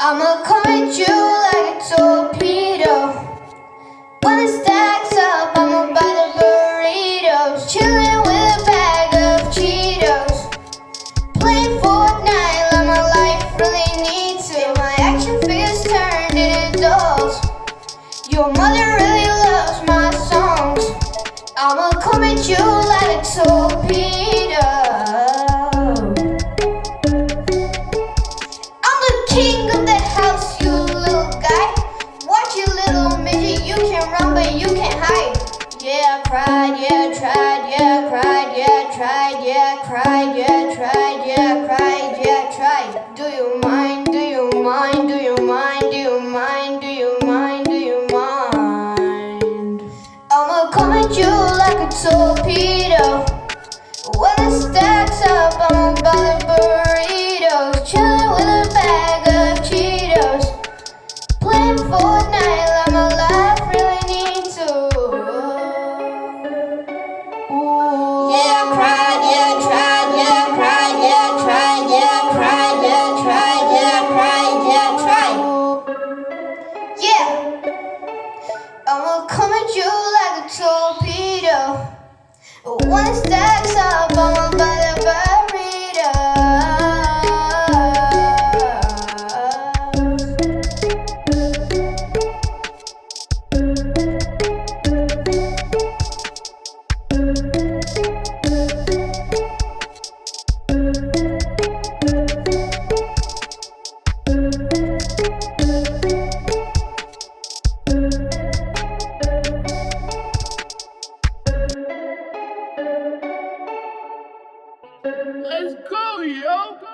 I'ma come at you like a torpedo. When it stacks up, I'ma buy the burritos. Chillin' with a bag of Cheetos. Playing Fortnite like my life really needs it. My action figures turned into dolls. Your mother really loves my songs. I'ma come at you like a torpedo. King of the house, you little guy. Watch you little midget, you can run but you can't hide. Yeah, I cried, yeah, I tried, yeah, I cried, yeah, I tried, yeah, I cried, yeah, I tried, yeah, I cried, yeah, I tried. Do you mind? Do you mind? Do you mind? Do you mind? Do you mind? Do you mind? I'ma come at you like a torpedo. Yeah. I'ma come at you like a torpedo. It stacks up, I'ma buy Let's go, yo!